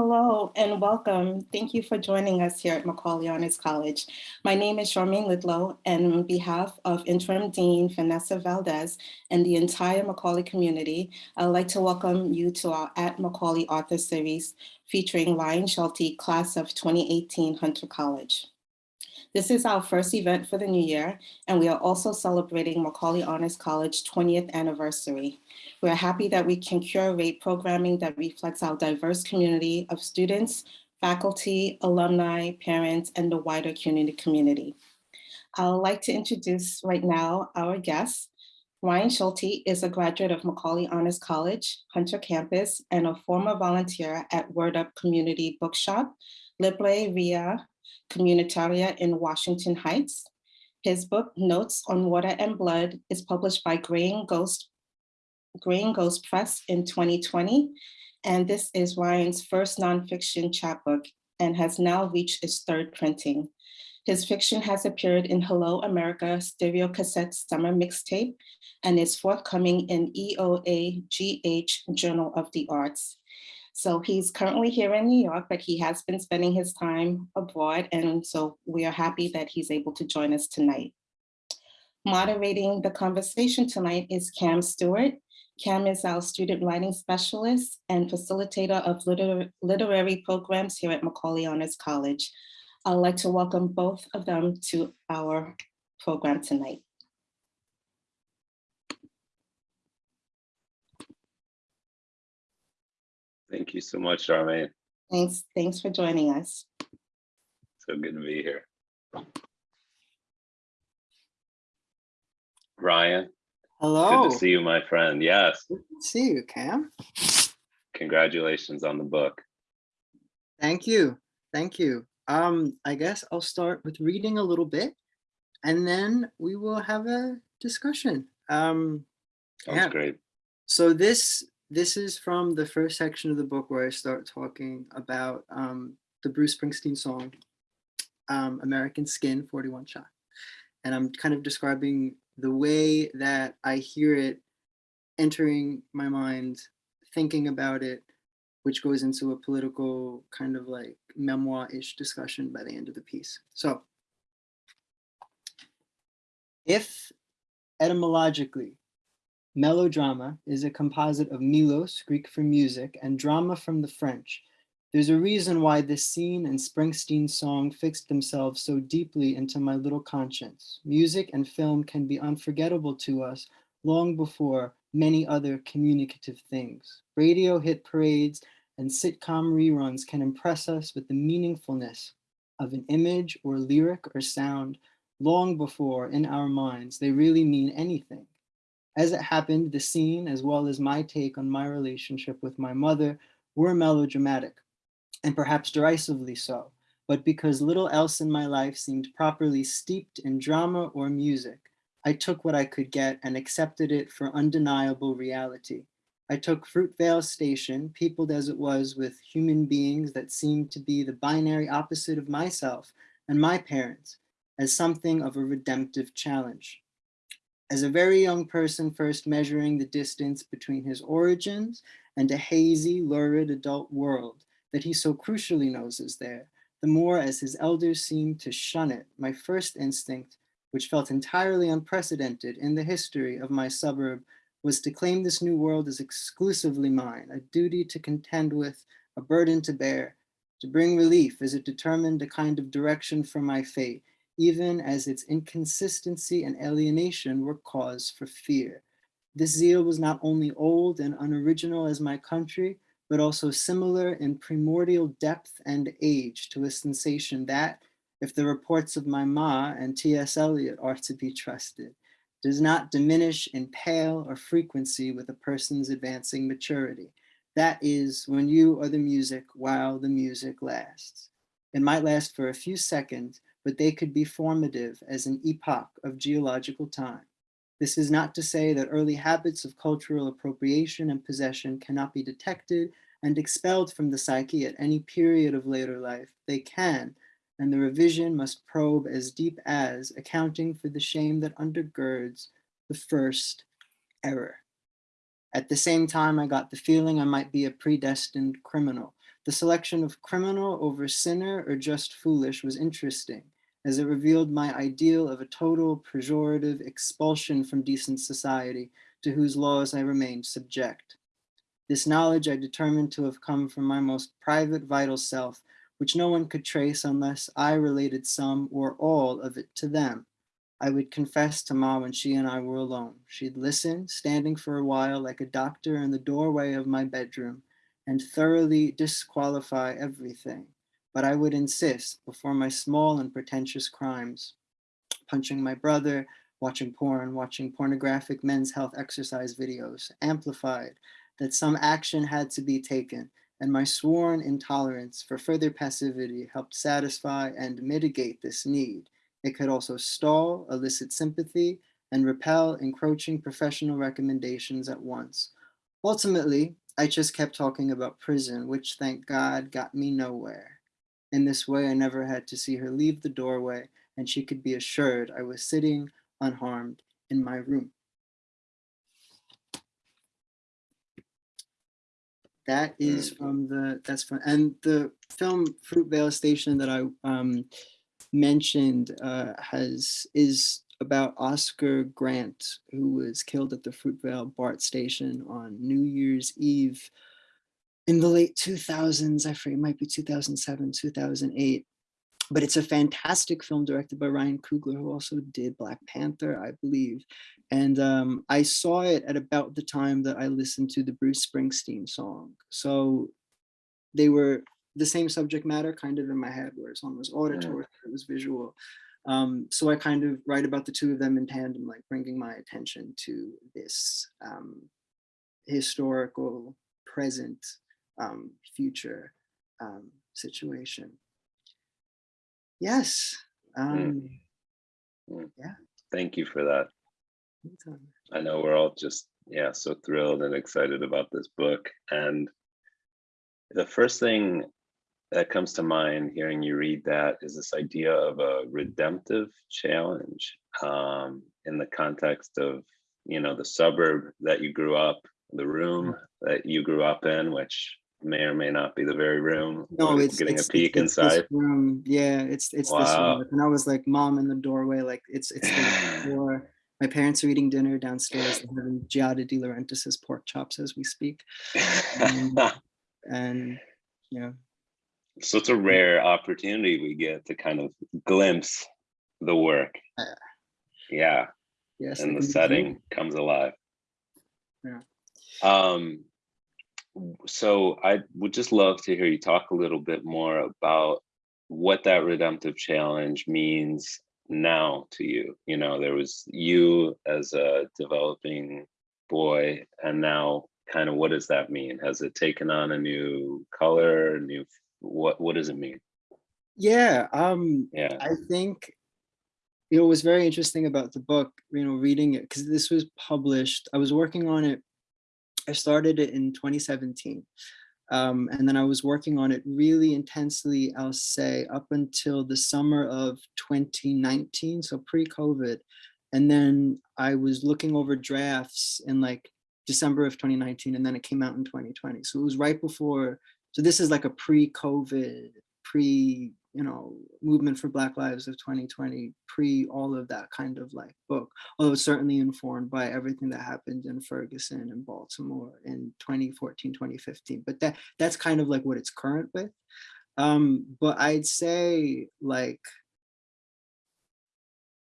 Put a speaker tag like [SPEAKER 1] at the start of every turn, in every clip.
[SPEAKER 1] Hello and welcome. Thank you for joining us here at Macaulay Honors College. My name is Charmaine Lidlow and on behalf of Interim Dean Vanessa Valdez and the entire Macaulay community, I'd like to welcome you to our At Macaulay Author Series featuring Ryan Schulte, class of 2018 Hunter College. This is our first event for the new year, and we are also celebrating Macaulay Honors College 20th anniversary. We're happy that we can curate programming that reflects our diverse community of students, faculty, alumni, parents, and the wider community community. I would like to introduce right now our guest. Ryan Schulte is a graduate of Macaulay Honors College, Hunter Campus, and a former volunteer at Word Up Community Bookshop, Librería Comunitaria in Washington Heights. His book, Notes on Water and Blood, is published by Greying Ghost, Greying Ghost Press in 2020. And this is Ryan's first nonfiction chapbook and has now reached its third printing. His fiction has appeared in Hello America Stereo Cassette Summer Mixtape and is forthcoming in EOA GH Journal of the Arts. So he's currently here in New York, but he has been spending his time abroad. And so we are happy that he's able to join us tonight. Moderating the conversation tonight is Cam Stewart. Cam is our student writing specialist and facilitator of liter literary programs here at Macaulay Honors College. I'd like to welcome both of them to our program tonight.
[SPEAKER 2] Thank you so much, Charmaine.
[SPEAKER 1] Thanks, thanks for joining us.
[SPEAKER 2] So good to be here. Ryan,
[SPEAKER 3] Hello.
[SPEAKER 2] good to see you, my friend. Yes,
[SPEAKER 3] Good to see you, Cam.
[SPEAKER 2] congratulations on the book.
[SPEAKER 3] Thank you. Thank you. Um, I guess I'll start with reading a little bit and then we will have a discussion. Um,
[SPEAKER 2] Sounds
[SPEAKER 3] Yeah.
[SPEAKER 2] great.
[SPEAKER 3] so this this is from the first section of the book where I start talking about um, the Bruce Springsteen song, um, American Skin 41 Shot. And I'm kind of describing the way that I hear it entering my mind, thinking about it, which goes into a political kind of like memoir-ish discussion by the end of the piece. So if etymologically Melodrama is a composite of melos, Greek for music, and drama from the French. There's a reason why this scene and Springsteen's song fixed themselves so deeply into my little conscience. Music and film can be unforgettable to us long before many other communicative things. Radio hit parades and sitcom reruns can impress us with the meaningfulness of an image or lyric or sound long before in our minds they really mean anything. As it happened, the scene, as well as my take on my relationship with my mother, were melodramatic, and perhaps derisively so, but because little else in my life seemed properly steeped in drama or music, I took what I could get and accepted it for undeniable reality. I took Fruitvale Station, peopled as it was with human beings that seemed to be the binary opposite of myself and my parents, as something of a redemptive challenge as a very young person first measuring the distance between his origins and a hazy, lurid adult world that he so crucially knows is there, the more as his elders seemed to shun it, my first instinct, which felt entirely unprecedented in the history of my suburb, was to claim this new world as exclusively mine, a duty to contend with, a burden to bear, to bring relief as it determined a kind of direction for my fate, even as its inconsistency and alienation were cause for fear. This zeal was not only old and unoriginal as my country, but also similar in primordial depth and age to a sensation that, if the reports of my ma and T.S. Eliot are to be trusted, does not diminish in pale or frequency with a person's advancing maturity. That is when you are the music while the music lasts. It might last for a few seconds, but they could be formative as an epoch of geological time. This is not to say that early habits of cultural appropriation and possession cannot be detected and expelled from the psyche at any period of later life. They can, and the revision must probe as deep as accounting for the shame that undergirds the first error. At the same time, I got the feeling I might be a predestined criminal, The selection of criminal over sinner or just foolish was interesting, as it revealed my ideal of a total pejorative expulsion from decent society to whose laws I remained subject. This knowledge I determined to have come from my most private vital self, which no one could trace unless I related some or all of it to them. I would confess to Ma when she and I were alone. She'd listen, standing for a while like a doctor in the doorway of my bedroom, and thoroughly disqualify everything. But I would insist before my small and pretentious crimes, punching my brother, watching porn, watching pornographic men's health exercise videos, amplified that some action had to be taken, and my sworn intolerance for further passivity helped satisfy and mitigate this need. It could also stall, elicit sympathy, and repel encroaching professional recommendations at once. Ultimately, I just kept talking about prison, which thank God got me nowhere. In this way, I never had to see her leave the doorway, and she could be assured I was sitting unharmed in my room. That is from the, that's from, and the film Fruitvale Station that I um, mentioned uh, has, is about Oscar Grant, who was killed at the Fruitvale BART station on New Year's Eve in the late 2000s. I forget, it might be 2007, 2008. But it's a fantastic film directed by Ryan Coogler, who also did Black Panther, I believe. And um, I saw it at about the time that I listened to the Bruce Springsteen song. So they were the same subject matter kind of in my head, whereas one was auditory, it was visual. Um, so I kind of write about the two of them in tandem, like bringing my attention to this um, historical, present, um, future um, situation. Yes. Um,
[SPEAKER 2] Mm.
[SPEAKER 3] yeah.
[SPEAKER 2] Thank you for that. I know we're all just, yeah, so thrilled and excited about this book. And the first thing that comes to mind hearing you read that is this idea of a redemptive challenge um, in the context of, you know, the suburb that you grew up, the room that you grew up in, which may or may not be the very room.
[SPEAKER 3] No, it's
[SPEAKER 2] getting
[SPEAKER 3] it's,
[SPEAKER 2] a peek
[SPEAKER 3] it's this
[SPEAKER 2] inside.
[SPEAKER 3] room. Yeah, it's it's this
[SPEAKER 2] Wow.
[SPEAKER 3] room. And I was like, mom in the doorway, like it's it's the door. My parents are eating dinner downstairs. They're having Giada De Laurentiis's pork chops as we speak. Um, and you know,
[SPEAKER 2] so it's a rare opportunity we get to kind of glimpse the work.
[SPEAKER 3] Uh,
[SPEAKER 2] Yeah,
[SPEAKER 3] yes,
[SPEAKER 2] and the setting comes alive.
[SPEAKER 3] Yeah.
[SPEAKER 2] Um, so I would just love to hear you talk a little bit more about what that redemptive challenge means now to you. You know, there was you as a developing boy, and now kind of what does that mean? Has it taken on a new color, new what what does it mean?
[SPEAKER 3] Yeah, um,
[SPEAKER 2] Yeah.
[SPEAKER 3] I think you know was very interesting about the book, you know, reading it because this was published. I was working on it. I started it in 2017. Um, and then I was working on it really intensely, I'll say, up until the summer of 2019, so pre-COVID. And then I was looking over drafts in like December of 2019, and then it came out in 2020. So it was right before. So this is like a pre-COVID, pre, you know, movement for Black Lives of 2020, pre all of that kind of like book. Although certainly informed by everything that happened in Ferguson and Baltimore in 2014, 2015. But that that's kind of like what it's current with. Um, but I'd say like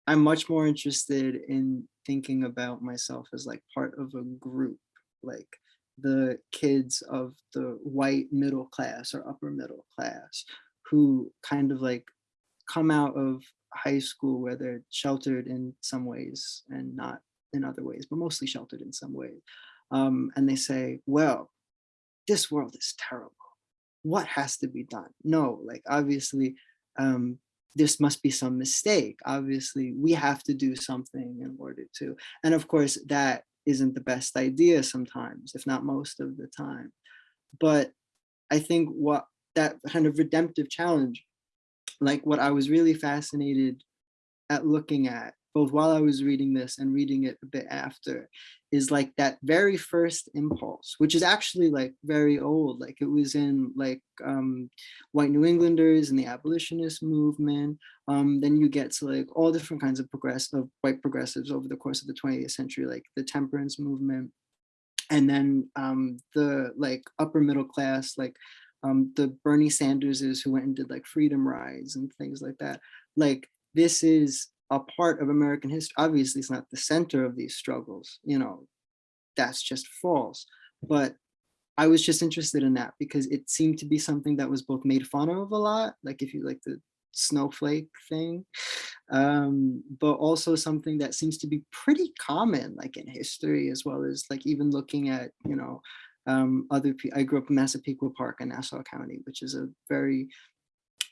[SPEAKER 3] I'm much more interested in thinking about myself as like part of a group, like the kids of the white middle class or upper middle class who kind of like come out of high school where they're sheltered in some ways and not in other ways, but mostly sheltered in some ways. Um, and they say, well, this world is terrible. What has to be done? No, like obviously, um, this must be some mistake. Obviously, we have to do something in order to. And of course, that isn't the best idea sometimes, if not most of the time. But I think what that kind of redemptive challenge, like what I was really fascinated at looking at both while I was reading this and reading it a bit after, is like that very first impulse, which is actually like very old. Like it was in like um, white New Englanders and the abolitionist movement. Um, then you get to like all different kinds of progressive white progressives over the course of the 20th century, like the temperance movement. And then um, the like upper middle class, like um, the Bernie Sanderses who went and did like freedom rides and things like that. Like this is a part of American history. Obviously, it's not the center of these struggles, you know, that's just false. But I was just interested in that because it seemed to be something that was both made fun of a lot, like if you like the snowflake thing, um, but also something that seems to be pretty common, like in history, as well as like even looking at, you know, um, other, I grew up in Massapequa Park in Nassau County, which is a very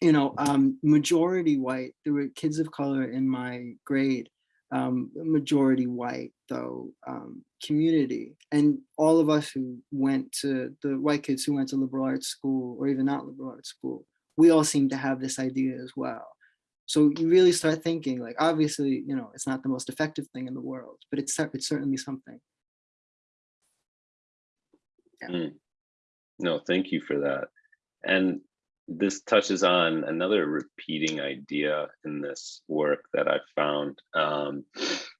[SPEAKER 3] you know, um, majority white. There were kids of color in my grade, um, majority white though um, community, and all of us who went to the white kids who went to liberal arts school or even not liberal arts school, we all seem to have this idea as well. So you really start thinking like, obviously, you know, it's not the most effective thing in the world, but it's it's certainly something.
[SPEAKER 2] Mm. No, thank you for that. And this touches on another repeating idea in this work that I found um,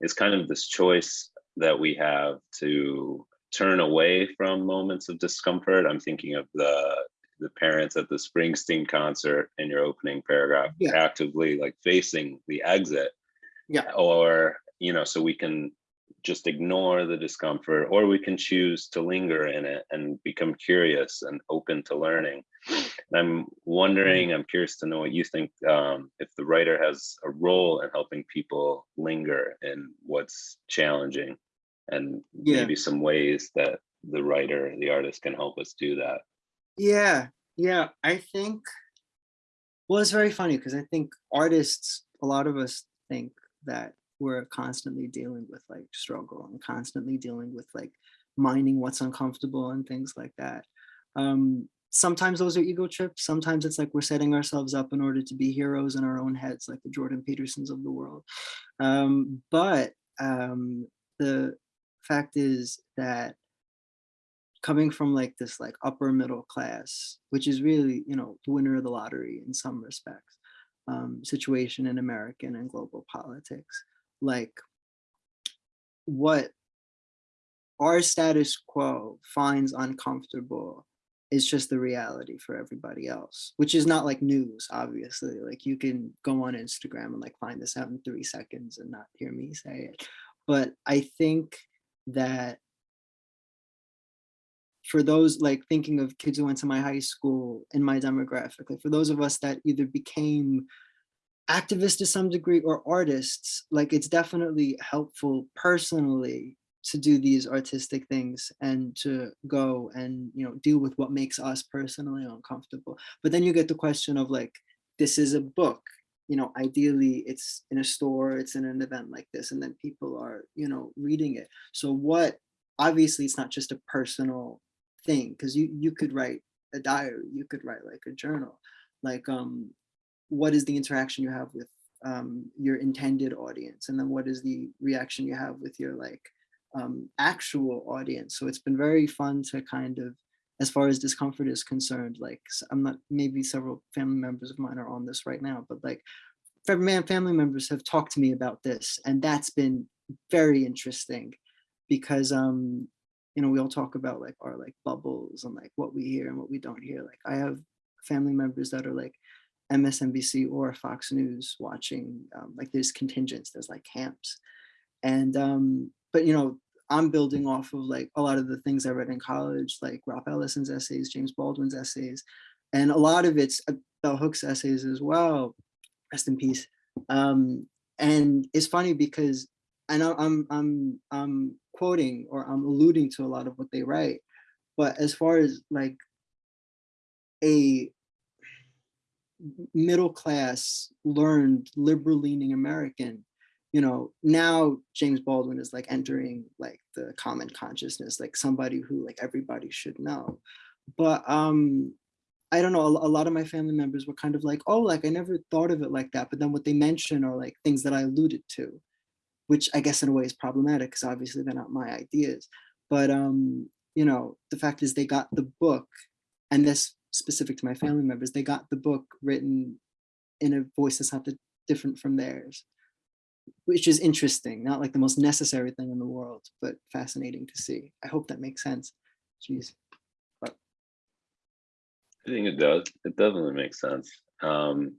[SPEAKER 2] is kind of this choice that we have to turn away from moments of discomfort. I'm thinking of the the parents at the Springsteen concert in your opening paragraph,
[SPEAKER 3] Yeah.
[SPEAKER 2] actively like facing the exit.
[SPEAKER 3] Yeah.
[SPEAKER 2] Or, you know, so we can just ignore the discomfort or we can choose to linger in it and become curious and open to learning. And I'm wondering, I'm curious to know what you think, um, if the writer has a role in helping people linger in what's challenging and
[SPEAKER 3] Yeah.
[SPEAKER 2] maybe some ways that the writer, the artist can help us do that.
[SPEAKER 3] Yeah, yeah, I think, well, it's very funny because I think artists, a lot of us think that we're constantly dealing with like struggle and constantly dealing with like mining what's uncomfortable and things like that. Um, sometimes those are ego trips. Sometimes it's like we're setting ourselves up in order to be heroes in our own heads, like the Jordan Petersons of the world. Um, but um, the fact is that coming from like this like upper middle class, which is really, you know, the winner of the lottery in some respects, um, situation in American and global politics, like what our status quo finds uncomfortable is just the reality for everybody else, which is not like news, obviously. Like you can go on Instagram and like find this out in three seconds and not hear me say it. But I think that for those like thinking of kids who went to my high school in my demographic, like for those of us that either became activists to some degree or artists, like it's definitely helpful personally to do these artistic things and to go and you know deal with what makes us personally uncomfortable. But then you get the question of like, this is a book, you know, ideally it's in a store, it's in an event like this, and then people are, you know, reading it. So what, obviously it's not just a personal thing, because you you could write a diary, you could write like a journal. Like um, what is the interaction you have with um, your intended audience? And then what is the reaction you have with your like um, actual audience? So it's been very fun to kind of as far as discomfort is concerned, like i'm not, maybe several family members of mine are on this right now, but like family members have talked to me about this and that's been very interesting because, um, you know, we all talk about like our like bubbles and like what we hear and what we don't hear. Like I have family members that are like MSNBC or Fox News watching, um, like there's contingents, there's like camps. And, um, but you know, I'm building off of like a lot of the things I read in college, like Ralph Ellison's essays, James Baldwin's essays, and a lot of it's uh, Bell Hooks essays as well. Rest in peace. Um, and it's funny because know I'm I'm I'm quoting or I'm alluding to a lot of what they write, but as far as like a middle class, learned, liberal leaning American, you know, now James Baldwin is like entering like the common consciousness, like somebody who like everybody should know. But um, I don't know, a, a lot of my family members were kind of like, oh, like I never thought of it like that. But then what they mention are like things that I alluded to. which I guess in a way is problematic because obviously they're not my ideas. But um, you know, the fact is they got the book, and this specific to my family members, they got the book written in a voice that's not different from theirs, which is interesting, not like the most necessary thing in the world, but fascinating to see. I hope that makes sense. Jeez.
[SPEAKER 2] I think it does. It definitely makes sense. Um,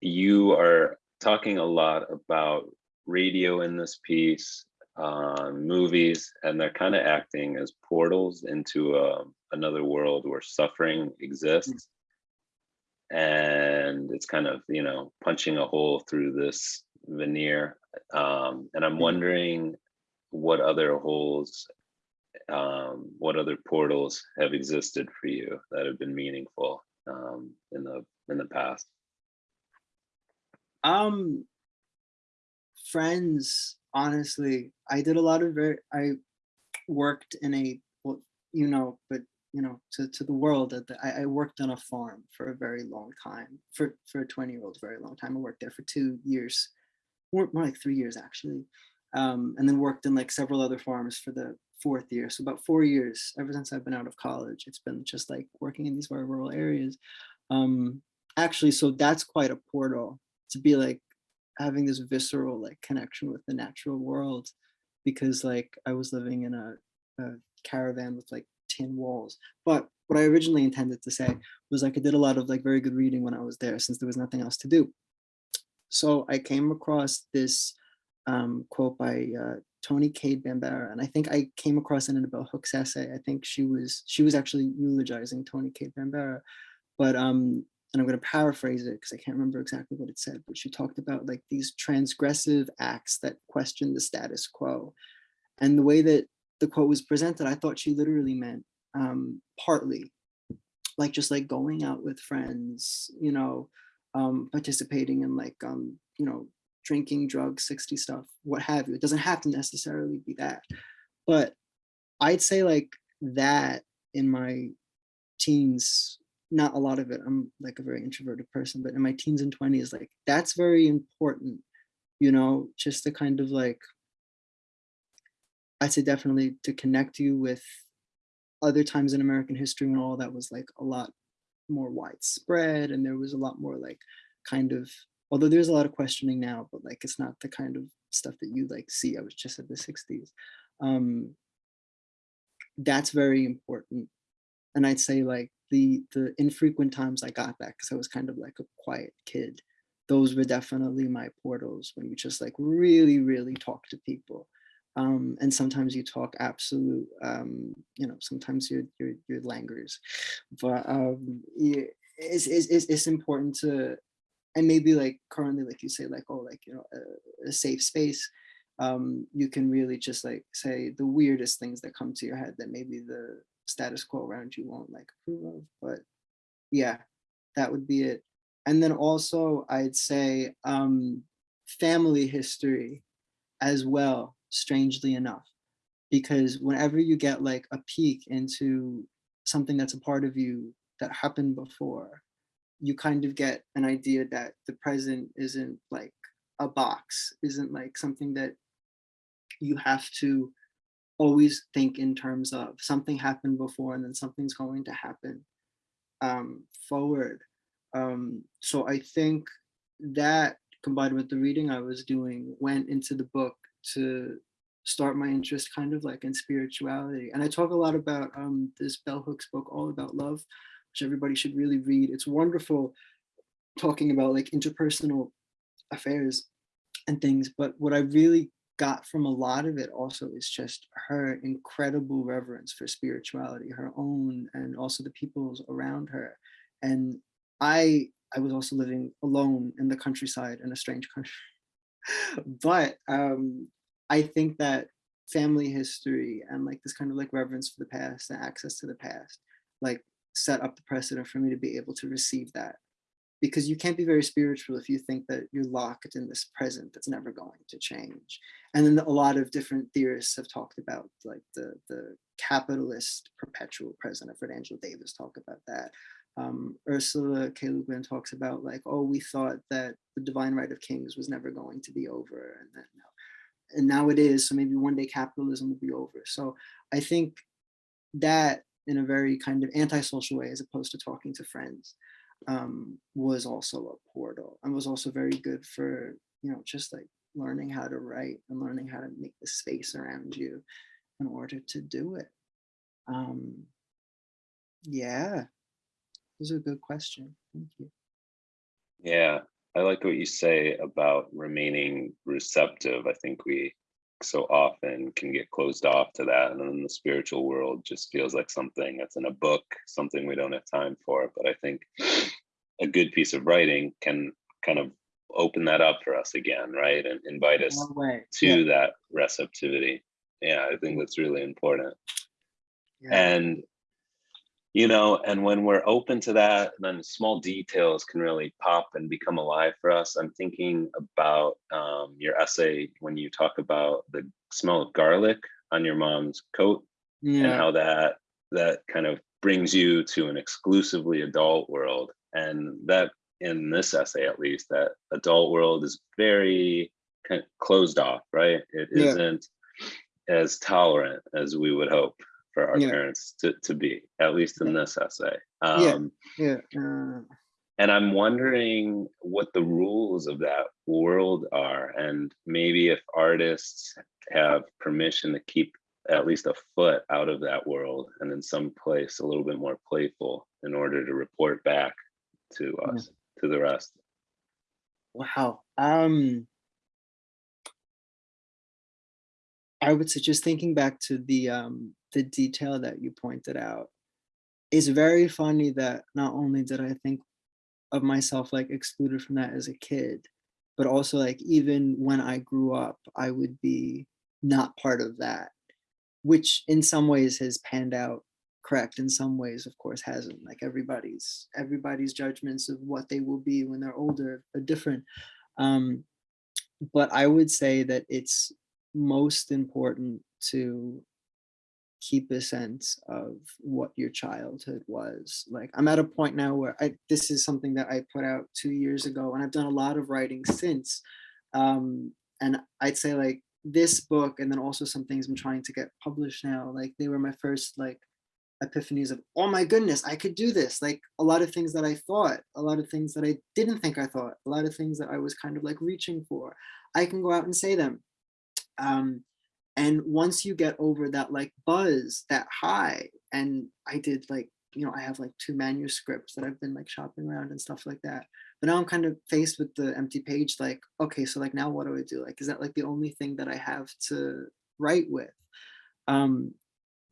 [SPEAKER 2] you are talking a lot about radio in this piece, uh, movies, and they're kind of acting as portals into uh, another world where suffering exists. And it's kind of, you know, punching a hole through this veneer. Um, and I'm
[SPEAKER 3] Mm.
[SPEAKER 2] wondering what other holes um, what other portals have existed for you that have been meaningful um, in the in the past?
[SPEAKER 3] Um, friends, honestly, I did a lot of very, I worked in a, well, you know, but you know, to, to the world, that I, I worked on a farm for a very long time, for, for a 20 year old, very long time. I worked there for two years, more, more like three years actually. Um, and then worked in like several other farms for the fourth year. So about four years, ever since I've been out of college, it's been just like working in these very rural areas. Um, actually, so that's quite a portal to be like having this visceral like connection with the natural world because like I was living in a, a caravan with like tin walls. But what I originally intended to say was like I did a lot of like very good reading when I was there since there was nothing else to do. So I came across this um, quote by uh, Toni Cade Bambara, and I think I came across it in a Bell Hooks essay. I think she was she was actually eulogizing Toni Cade Bambara, but um, and I'm going to paraphrase it because I can't remember exactly what it said, but she talked about like these transgressive acts that question the status quo. And the way that the quote was presented, I thought she literally meant um, partly like just like going out with friends, you know, um, participating in like, um, you know, drinking, drugs, 60 stuff, what have you. It doesn't have to necessarily be that. But I'd say like that in my teens not a lot of it. I'm like a very introverted person, but in my teens and 20s, like that's very important, you know, just to kind of like, I'd say definitely to connect you with other times in American history when all that was like a lot more widespread and there was a lot more like kind of, although there's a lot of questioning now, but like it's not the kind of stuff that you like see. I was just at the 60s. Um, that's very important. And I'd say like the the infrequent times I got that because I was kind of like a quiet kid. Those were definitely my portals when you just like really, really talk to people. Um, and sometimes you talk absolute, um, you know, sometimes you're, you're, you're but um, it's, it's, it's important to, and maybe like currently, like you say, like, oh, like, you know, a, a safe space, um, you can really just like say the weirdest things that come to your head that maybe the status quo around you won't like approve of. But yeah, that would be it. And then also I'd say um, family history as well, strangely enough, because whenever you get like a peek into something that's a part of you that happened before, you kind of get an idea that the present isn't like a box, isn't like something that you have to always think in terms of something happened before and then something's going to happen um, forward. Um, so I think that combined with the reading I was doing went into the book to start my interest kind of like in spirituality. And I talk a lot about um, this Bell Hooks book, All About Love, which everybody should really read. It's wonderful talking about like interpersonal affairs and things. But what I really got from a lot of it also is just her incredible reverence for spirituality, her own and also the people's around her. And I I was also living alone in the countryside in a strange country. but um, I think that family history and like this kind of like reverence for the past and access to the past, like set up the precedent for me to be able to receive that because you can't be very spiritual if you think that you're locked in this present that's never going to change. And then a lot of different theorists have talked about like the, the capitalist perpetual present. I've heard Angela Davis talk about that. Um, Ursula K. Le Guin talks about like, oh, we thought that the divine right of kings was never going to be over, and then and now it is. So maybe one day capitalism will be over. So I think that in a very kind of antisocial way, as opposed to talking to friends, um, was also a portal and was also very good for you know just like learning how to write and learning how to make the space around you in order to do it. Um, yeah, this is a good question. Thank you.
[SPEAKER 2] Yeah, I like what you say about remaining receptive. I think we so often can get closed off to that. And then the spiritual world just feels like something that's in a book, something we don't have time for. But I think a good piece of writing can kind of open that up for us again, right? And invite us to
[SPEAKER 3] Yeah,
[SPEAKER 2] that receptivity. Yeah, I think that's really important.
[SPEAKER 3] yeah.
[SPEAKER 2] And you know, and when we're open to that, then small details can really pop and become alive for us. I'm thinking about um, your essay when you talk about the smell of garlic on your mom's coat and how that that kind of brings you to an exclusively adult world and that in this essay at least that adult world is very kind of closed off right it
[SPEAKER 3] Yeah.
[SPEAKER 2] not as tolerant as we would hope for our
[SPEAKER 3] Yeah.
[SPEAKER 2] parents to, to be at least in this essay
[SPEAKER 3] Yeah.
[SPEAKER 2] um
[SPEAKER 3] yeah. uh,
[SPEAKER 2] and i'm wondering what the rules of that world are and maybe if artists have permission to keep at least a foot out of that world and in some place a little bit more playful in order to report back to
[SPEAKER 3] Yeah.
[SPEAKER 2] us to the rest
[SPEAKER 3] Wow. Um, I would say just thinking back to the um the detail that you pointed out, it's very funny that not only did I think of myself like excluded from that as a kid, but also like even when I grew up, I would be not part of that, which in some ways has panned out correct in some ways of course hasn't. Like everybody's everybody's judgments of what they will be when they're older are different. Um but i would say that it's most important to keep a sense of what your childhood was. Like i'm at a point now where i this is something that i put out two years ago and i've done a lot of writing since. Um and i'd say like this book and then also some things i'm trying to get published now like they were my first like epiphanies of oh my goodness i could do this. Like a lot of things that i thought a lot of things that i didn't think i thought a lot of things that i was kind of like reaching for. I can go out and say them um and once you get over that like buzz that high and i did like you know i have like two manuscripts that i've been like shopping around and stuff like that but now i'm kind of faced with the empty page like okay so like now what do i do like is that like the only thing that i have to write with um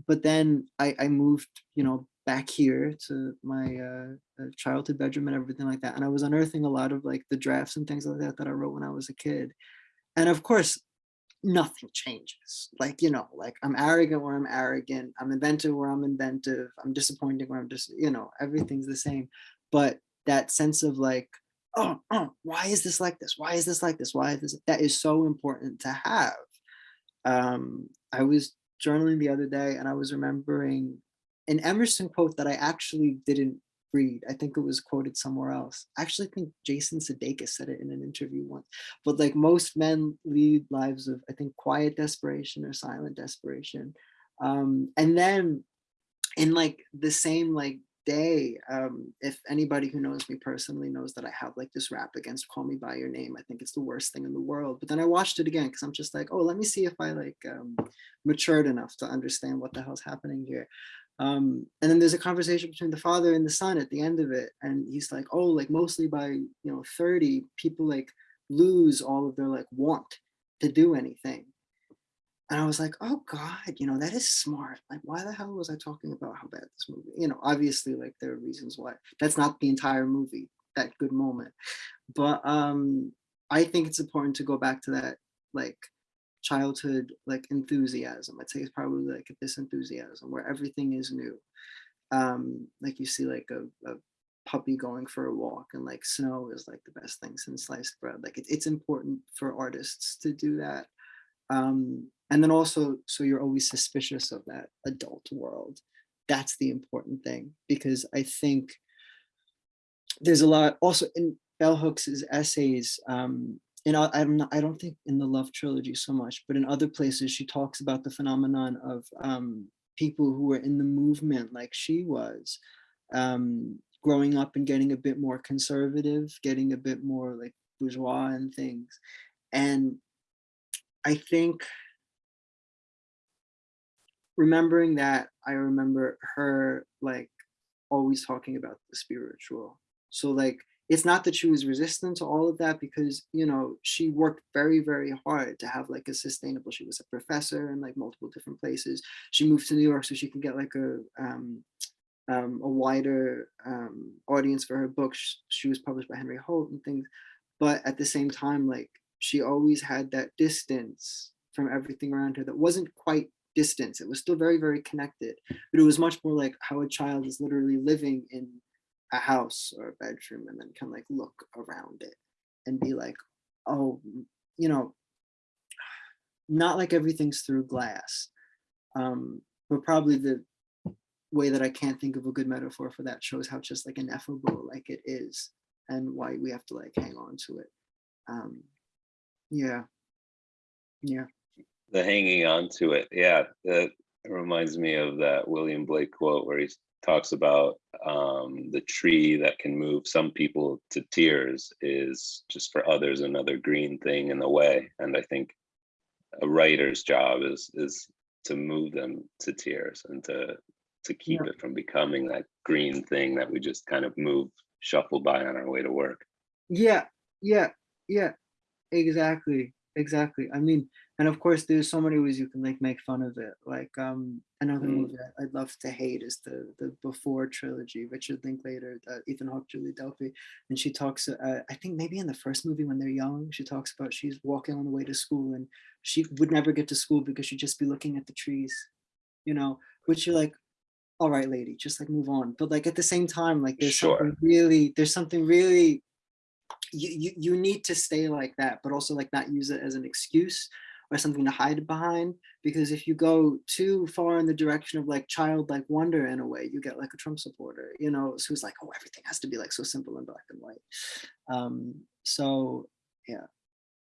[SPEAKER 3] but then I, I moved, you know, back here to my uh, uh, childhood bedroom and everything like that. And I was unearthing a lot of like the drafts and things like that that I wrote when I was a kid. And of course, nothing changes. Like, you know, like I'm arrogant where I'm arrogant. I'm inventive where I'm inventive. I'm disappointing where I'm just, you know, everything's the same. But that sense of like, oh, oh, why is this like this? Why is this like this? Why is this? That is so important to have. Um, I was journaling the other day and I was remembering an Emerson quote that I actually didn't I think it was quoted somewhere else. I actually think Jason Sudeikis said it in an interview once. But like most men lead lives of, I think, quiet desperation or silent desperation. Um, and then in like the same like day, um, if anybody who knows me personally knows that I have like this rap against Call Me By Your Name, I think it's the worst thing in the world. But then I watched it again because I'm just like, oh, let me see if I like um, matured enough to understand what the hell's happening here. Um, and then there's a conversation between the father and the son at the end of it. And he's like, oh, like mostly by, you know, 30, people like lose all of their like want to do anything. And I was like, oh God, you know, that is smart. Like, why the hell was I talking about how bad this movie? You know, obviously, like there are reasons why. That's not the entire movie, that good moment. But um, I think it's important to go back to that like childhood like enthusiasm. I'd say it's probably like this enthusiasm where everything is new. Um, like you see like a, a puppy going for a walk and like snow is like the best thing since sliced bread. Like it, it's important for artists to do that. Um, and then also, so you're always suspicious of that adult world. That's the important thing because I think there's a lot also in Bell Hooks's essays. Um, in o- I'm not, I don't think in the Love trilogy so much, but in other places she talks about the phenomenon of um, people who were in the movement like she was, um, growing up and getting a bit more conservative, getting a bit more like bourgeois and things. And I think remembering that, I remember her like always talking about the spiritual. So like, it's not that she was resistant to all of that because, you know, she worked very, very hard to have like a sustainable, she was a professor in like multiple different places. She moved to New York so she could get like a, um, um, a wider um, audience for her books. Sh- She was published by Henry Holt and things. But at the same time, like she always had that distance from everything around her that wasn't quite distance. It was still very, very connected, but it was much more like how a child is literally living in a house or a bedroom and then can like look around it and be like, oh, you know, not like everything's through glass. Um, but probably the way that I can't think of a good metaphor for that shows how just like ineffable like it is and why we have to like hang on to it. Um, yeah. Yeah.
[SPEAKER 2] the hanging on to it yeah that reminds me of that william blake quote where he talks about um, the tree that can move some people to tears is just for others another green thing in the way and i think a writer's job is is to move them to tears and to to keep
[SPEAKER 3] Yeah.
[SPEAKER 2] it from becoming that green thing that we just kind of move shuffle by on our way to work
[SPEAKER 3] Yeah, yeah, yeah, exactly, exactly. I mean, and of course, there's so many ways you can like make fun of it. Like, um, another
[SPEAKER 2] Mm.
[SPEAKER 3] movie I'd love to hate is the the Before trilogy, Richard Linklater, uh, Ethan Hawke, Julie Delpy, and she talks. Uh, I think maybe in the first movie when they're young, she talks about she's walking on the way to school and she would never get to school because she'd just be looking at the trees, you know. Which you're like, all right, lady, just like move on. But like at the same time, like there's
[SPEAKER 2] Sure.
[SPEAKER 3] something really, there's something really you, you you need to stay like that, but also like not use it as an excuse or something to hide behind. Because if you go too far in the direction of like childlike wonder in a way, you get like a Trump supporter, you know, who's like, oh, everything has to be like so simple and black and white. Um, so yeah,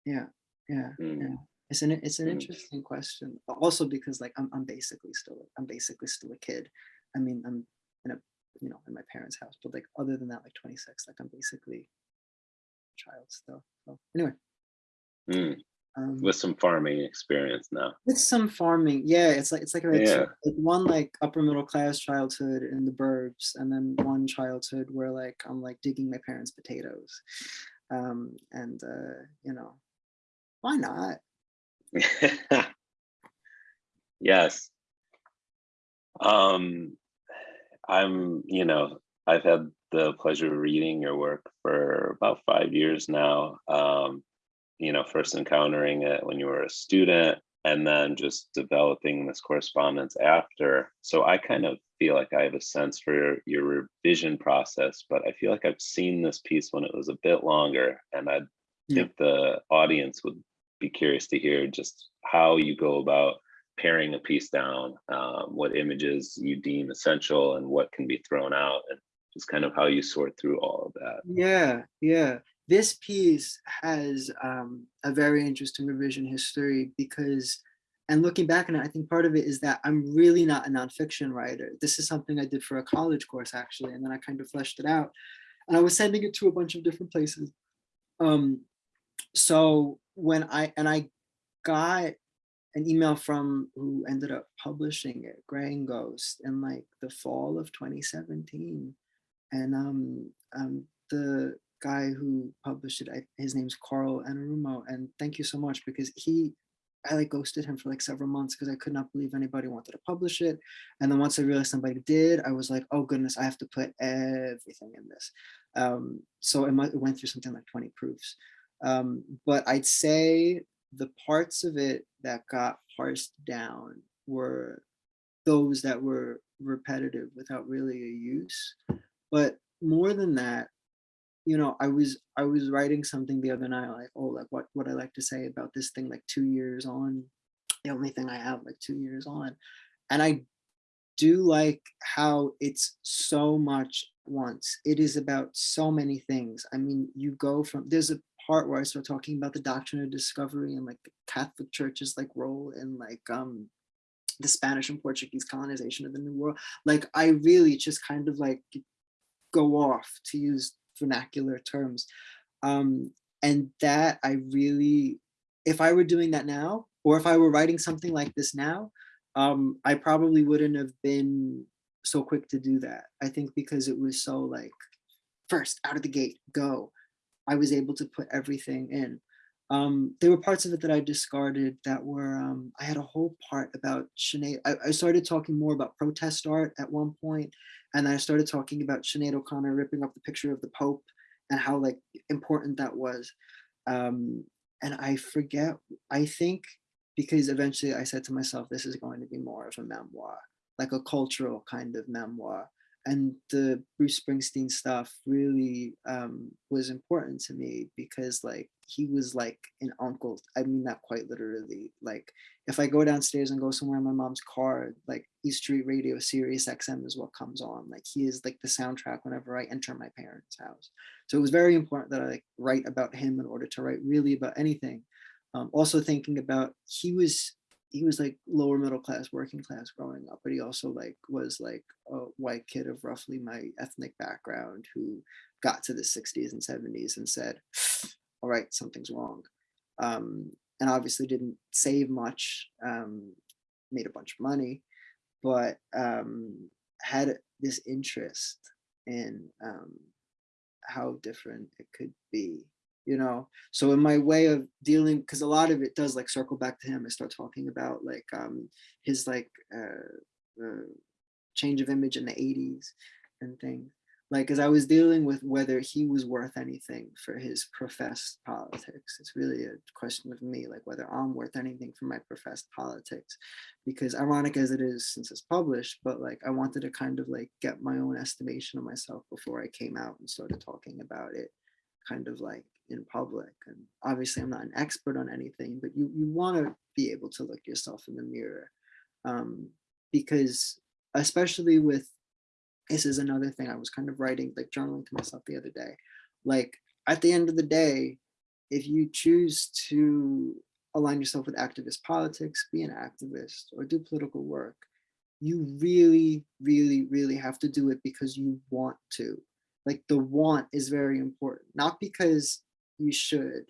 [SPEAKER 3] yeah, yeah,
[SPEAKER 2] Mm.
[SPEAKER 3] yeah. It's an it's an
[SPEAKER 2] Mm.
[SPEAKER 3] interesting question. Also because like I'm I'm basically still I'm basically still a kid. I mean I'm in a you know in my parents' house, but like other than that, like 26, like I'm basically a child still. So anyway,
[SPEAKER 2] Mm,
[SPEAKER 3] um,
[SPEAKER 2] with some farming experience now
[SPEAKER 3] with some farming, yeah, it's like it's like, a,
[SPEAKER 2] Yeah.
[SPEAKER 3] like one like upper middle class childhood in the burbs, and then one childhood where like I'm like digging my parents' potatoes, um, and uh, you know, why not?
[SPEAKER 2] yes. Um, I'm, you know, I've had the pleasure of reading your work for about five years now. Um, you know, first encountering it when you were a student and then just developing this correspondence after. So I kind of feel like I have a sense for your revision process, but I feel like I've seen this piece when it was a bit longer and I
[SPEAKER 3] Yeah.
[SPEAKER 2] think the audience would be curious to hear just how you go about paring a piece down, um, what images you deem essential and what can be thrown out, and just kind of how you sort through all of that.
[SPEAKER 3] Yeah, yeah. This piece has um, a very interesting revision history because, and looking back on it, I think part of it is that I'm really not a nonfiction writer. This is something I did for a college course actually, and then I kind of fleshed it out. And I was sending it to a bunch of different places. Um, so when I, and I got an email from who ended up publishing it, Greying Ghost, in like the fall of 2017 and um, um, the guy who published it, I, his name's Carl Annarummo, and thank you so much because he, I like ghosted him for like several months because I could not believe anybody wanted to publish it, and then once I realized somebody did, I was like, oh goodness, I have to put everything in this. Um, so it, might, it went through something like 20 proofs, um, but I'd say the parts of it that got parsed down were those that were repetitive without really a use but more than that you know i was i was writing something the other night like oh like what what i like to say about this thing like two years on the only thing i have like two years on and i do like how it's so much once. It is about so many things. I mean, you go from, there's a part where I start talking about the doctrine of discovery and like the Catholic Church's like role in like um the Spanish and Portuguese colonization of the New World. Like I really just kind of like go off to use vernacular terms. Um, and that I really, if I were doing that now, or if I were writing something like this now, um, I probably wouldn't have been so quick to do that. I think because it was so like, first out of the gate, go. I was able to put everything in. Um, there were parts of it that I discarded that were, um, I had a whole part about Sinead. I, I started talking more about protest art at one point, and I started talking about Sinead O'Connor ripping up the picture of the Pope and how like important that was. Um, and I forget, I think because eventually I said to myself, this is going to be more of a memoir, like a cultural kind of memoir. And the Bruce Springsteen stuff really um, was important to me because like he was like an uncle. I mean that quite literally. Like if I go downstairs and go somewhere in my mom's car, like East Street Radio, Sirius XM is what comes on. Like he is like the soundtrack whenever I enter my parents' house. So it was very important that I like write about him in order to write really about anything. Um, also thinking about he was he was like lower middle class, working class growing up, but he also like was like a white kid of roughly my ethnic background who got to the 60s and 70s and said, all right, something's wrong. Um, and obviously didn't save much, um, made a bunch of money, but um, had this interest in um, how different it could be you know? So in my way of dealing because a lot of it does like circle back to him i start talking about like um his like uh, uh change of image in the 80s and things. Like as i was dealing with whether he was worth anything for his professed politics. It's really a question of me like whether i'm worth anything for my professed politics. Because ironic as it is since it's published but like i wanted to kind of like get my own estimation of myself before i came out and started talking about it kind of like in public and obviously i'm not an expert on anything but you you want to be able to look yourself in the mirror um because especially with this is another thing i was kind of writing like journaling to myself the other day like at the end of the day if you choose to align yourself with activist politics be an activist or do political work you really really really have to do it because you want to. Like the want is very important not because you should.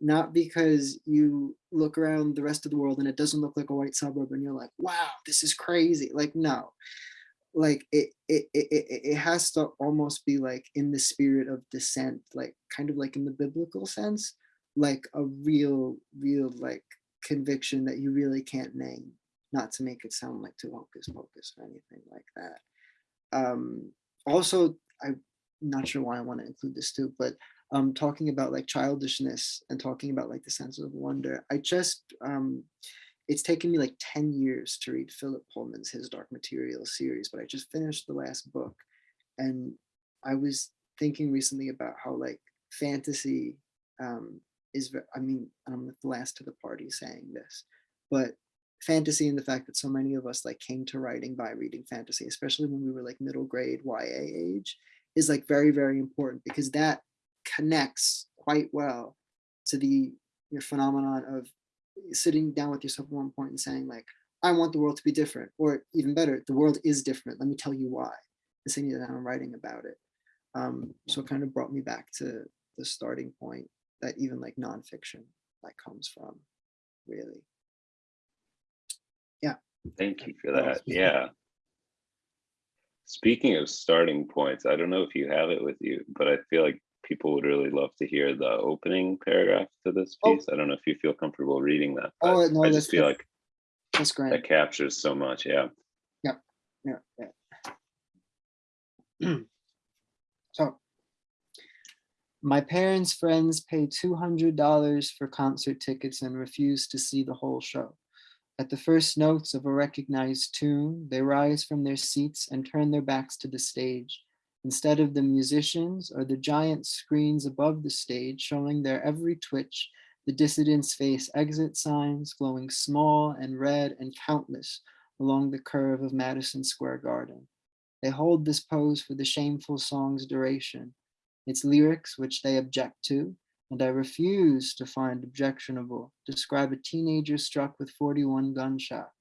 [SPEAKER 3] Not because you look around the rest of the world and it doesn't look like a white suburb and you're like wow this is crazy. Like no. Like it it it, it has to almost be like in the spirit of dissent like kind of like in the biblical sense like a real real like conviction that you really can't name not to make it sound like too hocus pocus or anything like that. Um also i'm not sure why i want to include this too but um, talking about like childishness and talking about like the sense of wonder. I just, um, it's taken me like 10 years to read Philip Pullman's His Dark Material series, but I just finished the last book. And I was thinking recently about how like fantasy um, is, I mean, I'm the last to the party saying this, but fantasy and the fact that so many of us like came to writing by reading fantasy, especially when we were like middle grade YA age, is like very, very important because that connects quite well to the your phenomenon of sitting down with yourself at one point and saying like, I want the world to be different, or even better, the world is different. Let me tell you why. And that I'm writing about it. Um, so it kind of brought me back to the starting point that even like nonfiction like comes from, really. Yeah.
[SPEAKER 2] Thank you for that. Yeah. Speaking of starting points, I don't know if you have it with you, but I feel like people would really love to hear the opening paragraph to this
[SPEAKER 3] Oh.
[SPEAKER 2] piece. I don't know if you feel comfortable reading that.
[SPEAKER 3] Oh, no,
[SPEAKER 2] I just feel like
[SPEAKER 3] That's great.
[SPEAKER 2] that captures so much. Yeah.
[SPEAKER 3] Yeah. yeah, yeah. so, my parents' friends pay $200 for concert tickets and refuse to see the whole show. At the first notes of a recognized tune, they rise from their seats and turn their backs to the stage. Instead of the musicians or the giant screens above the stage showing their every twitch, the dissidents face exit signs glowing small and red and countless along the curve of Madison Square Garden. They hold this pose for the shameful song's duration, its lyrics, which they object to, and I refuse to find objectionable, describe a teenager struck with 41 gunshots.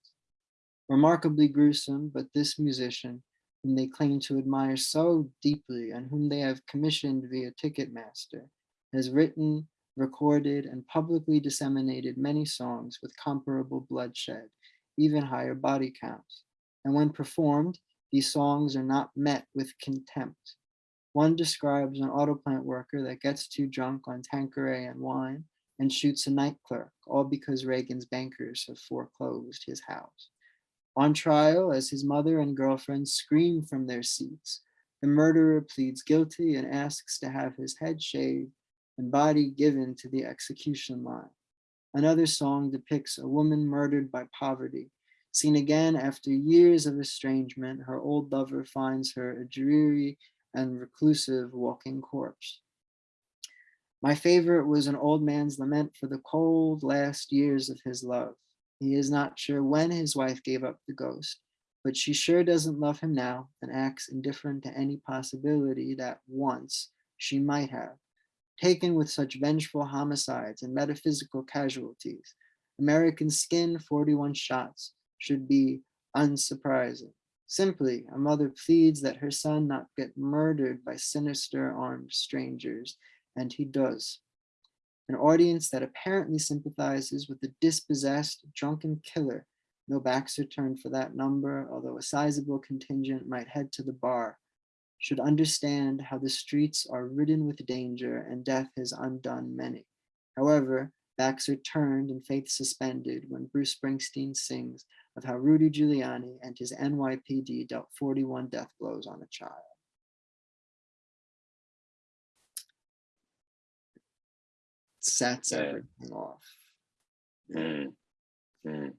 [SPEAKER 3] Remarkably gruesome, but this musician, whom they claim to admire so deeply and whom they have commissioned via Ticketmaster, has written, recorded, and publicly disseminated many songs with comparable bloodshed, even higher body counts. And when performed, these songs are not met with contempt. One describes an auto plant worker that gets too drunk on Tanqueray and wine and shoots a night clerk, all because Reagan's bankers have foreclosed his house. On trial, as his mother and girlfriend scream from their seats, the murderer pleads guilty and asks to have his head shaved and body given to the execution line. Another song depicts a woman murdered by poverty. Seen again after years of estrangement, her old lover finds her a dreary and reclusive walking corpse. My favorite was an old man's lament for the cold last years of his love. He is not sure when his wife gave up the ghost, but she sure doesn't love him now and acts indifferent to any possibility that once she might have. Taken with such vengeful homicides and metaphysical casualties, American skin 41 shots should be unsurprising. Simply, a mother pleads that her son not get murdered by sinister armed strangers, and he does. An audience that apparently sympathizes with the dispossessed, drunken killer. No backs are turned for that number, although a sizable contingent might head to the bar. Should understand how the streets are ridden with danger and death has undone many. However, backs are turned and faith suspended when Bruce Springsteen sings of how Rudy Giuliani and his NYPD dealt 41 death blows on a child. Sets
[SPEAKER 2] Yeah.
[SPEAKER 3] everything off.
[SPEAKER 2] Mm, mm.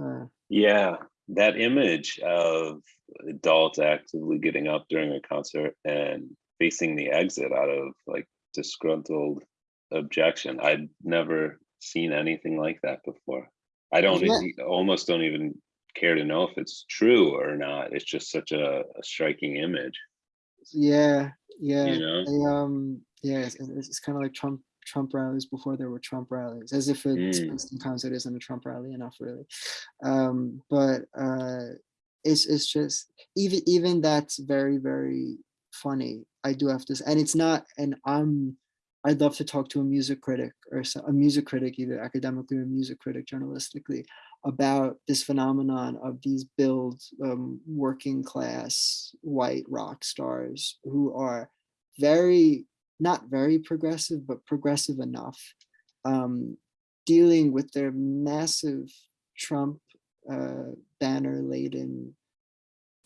[SPEAKER 3] Uh,
[SPEAKER 2] Yeah, that image of adults actively getting up during a concert and facing the exit out of like disgruntled objection. I'd never seen anything like that before. I don't
[SPEAKER 3] Yeah.
[SPEAKER 2] almost don't even care to know if it's true or not. It's just such a, a striking image,
[SPEAKER 3] yeah, yeah.
[SPEAKER 2] you know?
[SPEAKER 3] They, um, yeah, it's, it's, it's kind of like Trump Trump rallies before there were Trump rallies, as if a
[SPEAKER 2] Mm.
[SPEAKER 3] Springsteen concert isn't a Trump rally enough, really. Um, but uh, it's it's just even even that's very very funny. I do have to, s- and it's not, and I'm. I'd love to talk to a music critic or a music critic, either academically or music critic journalistically, about this phenomenon of these build um, working class white rock stars who are very not very progressive but progressive enough um, dealing with their massive trump uh, banner laden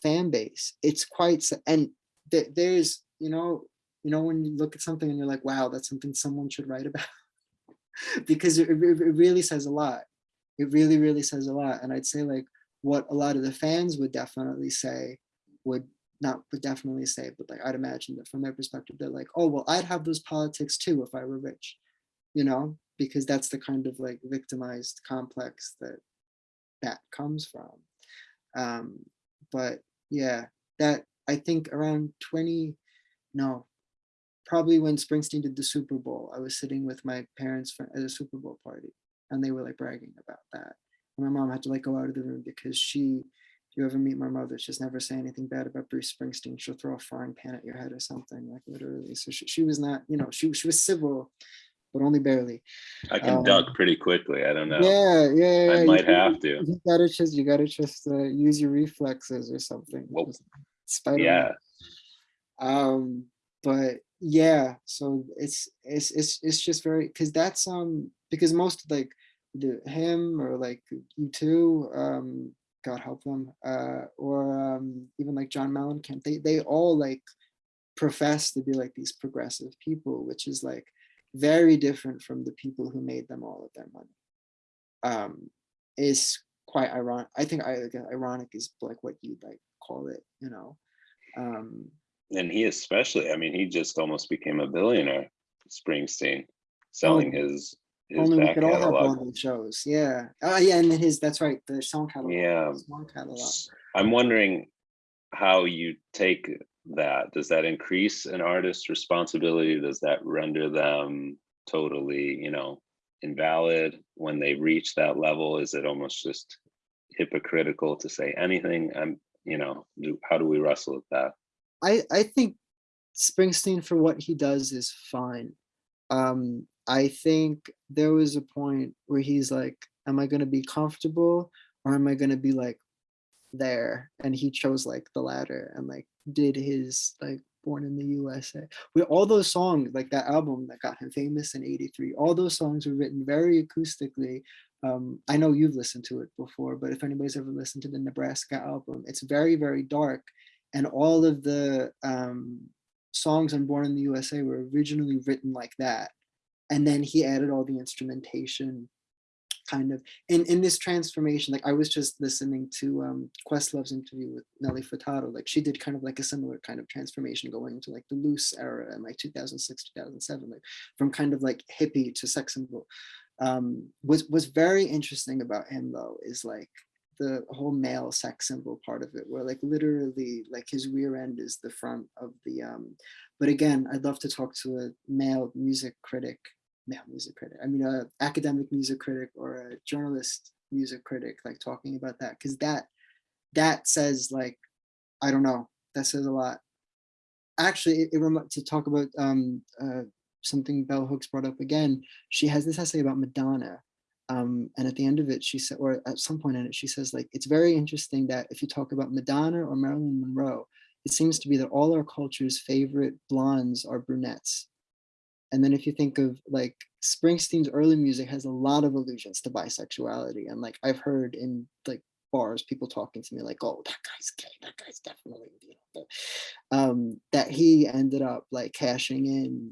[SPEAKER 3] fan base. It's quite and th- there's you know you know when you look at something and you're like wow that's something someone should write about. Because it, it it really says a lot it really really says a lot. And i'd say like what a lot of the fans would definitely say would not would definitely say but like i'd imagine that from their perspective they're like oh well i'd have those politics too if i were rich you know? Because that's the kind of like victimized complex that that comes from. Um but yeah that i think around 20 no probably when Springsteen did the Super Bowl, I was sitting with my parents for, at a Super Bowl party and they were like bragging about that. And my mom had to like go out of the room because she, if you ever meet my mother, she's never say anything bad about Bruce Springsteen. She'll throw a frying pan at your head or something like literally. So she, she was not, you know, she, she was civil, but only barely.
[SPEAKER 2] I can
[SPEAKER 3] Um,
[SPEAKER 2] duck pretty quickly. I don't know.
[SPEAKER 3] Yeah, yeah, yeah.
[SPEAKER 2] I
[SPEAKER 3] you
[SPEAKER 2] might
[SPEAKER 3] gotta-
[SPEAKER 2] have to.
[SPEAKER 3] You gotta just, you gotta just uh, use your reflexes or something. Spider-Man.
[SPEAKER 2] Yeah.
[SPEAKER 3] um but yeah so it's it's it's it's just very because that's um because most like the him or like U2 um god help them uh or um even like john mellencamp they they all like profess to be like these progressive people which is like very different from the people who made them all of their money um is quite ironic i think i like ironic is like what you'd like call it you know um
[SPEAKER 2] And he especially, I mean, he just almost became a billionaire, Springsteen, selling
[SPEAKER 3] yeah.
[SPEAKER 2] his his
[SPEAKER 3] Only we could all have. Broadway shows. Yeah. Oh, yeah. And then his, that's right. The song catalog.
[SPEAKER 2] Yeah.
[SPEAKER 3] Song catalog.
[SPEAKER 2] I'm wondering how you take that. Does that increase an artist's responsibility? Does that render them totally, you know, invalid when they reach that level? Is it almost just hypocritical to say anything? I'm, you know, how do we wrestle with that?
[SPEAKER 3] I, I think Springsteen for what he does is fine. Um, I think there was a point where he's like, am I gonna be comfortable or am I gonna be like there? And he chose like the latter and like did his like Born in the USA. With all those songs, like that album that got him famous in 83, all those songs were written very acoustically. Um, I know you've listened to it before, but if anybody's ever listened to the Nebraska album, it's very, very dark and all of the um, songs on Born in the USA were originally written like that. And then he added all the instrumentation kind of in, in this transformation. Like I was just listening to um, Questlove's interview with Nelly Furtado. Like she did kind of like a similar kind of transformation going into like the loose era and like 2006, 2007, like from kind of like hippie to sex symbol. Um, was was very interesting about him though is like the whole male sex symbol part of it where like literally like his rear end is the front of the um but again i'd love to talk to a male music critic male music critic i mean a academic music critic or a journalist music critic like talking about that because that that says like i don't know that says a lot actually it, it to talk about um uh something bell hooks brought up again she has this essay about madonna um, and at the end of it, she said, or at some point in it, she says, like, it's very interesting that if you talk about Madonna or Marilyn Monroe, it seems to be that all our culture's favorite blondes are brunettes. And then if you think of like Springsteen's early music has a lot of allusions to bisexuality. And like I've heard in like bars, people talking to me like, oh, that guy's gay, that guy's definitely, you know, um, that he ended up like cashing in